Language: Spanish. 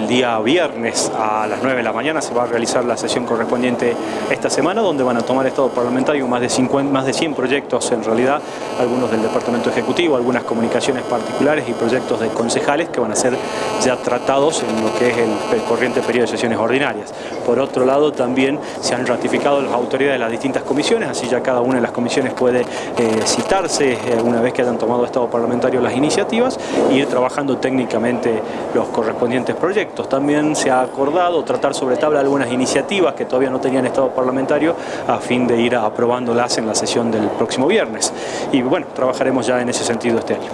el día viernes a las 9 de la mañana se va a realizar la sesión correspondiente esta semana, donde van a tomar estado parlamentario más de, 50, más de 100 proyectos en realidad, algunos del Departamento Ejecutivo, algunas comunicaciones particulares y proyectos de concejales que van a ser ya tratados en lo que es el, corriente periodo de sesiones ordinarias. Por otro lado, también se han ratificado las autoridades de las distintas comisiones, así ya cada una de las comisiones puede eh, citarse eh, una vez que hayan tomado estado parlamentario las iniciativas y ir trabajando técnicamente los correspondientes También se ha acordado tratar sobre tabla algunas iniciativas que todavía no tenían estado parlamentario a fin de ir aprobándolas en la sesión del próximo viernes. Y bueno, trabajaremos ya en ese sentido este año.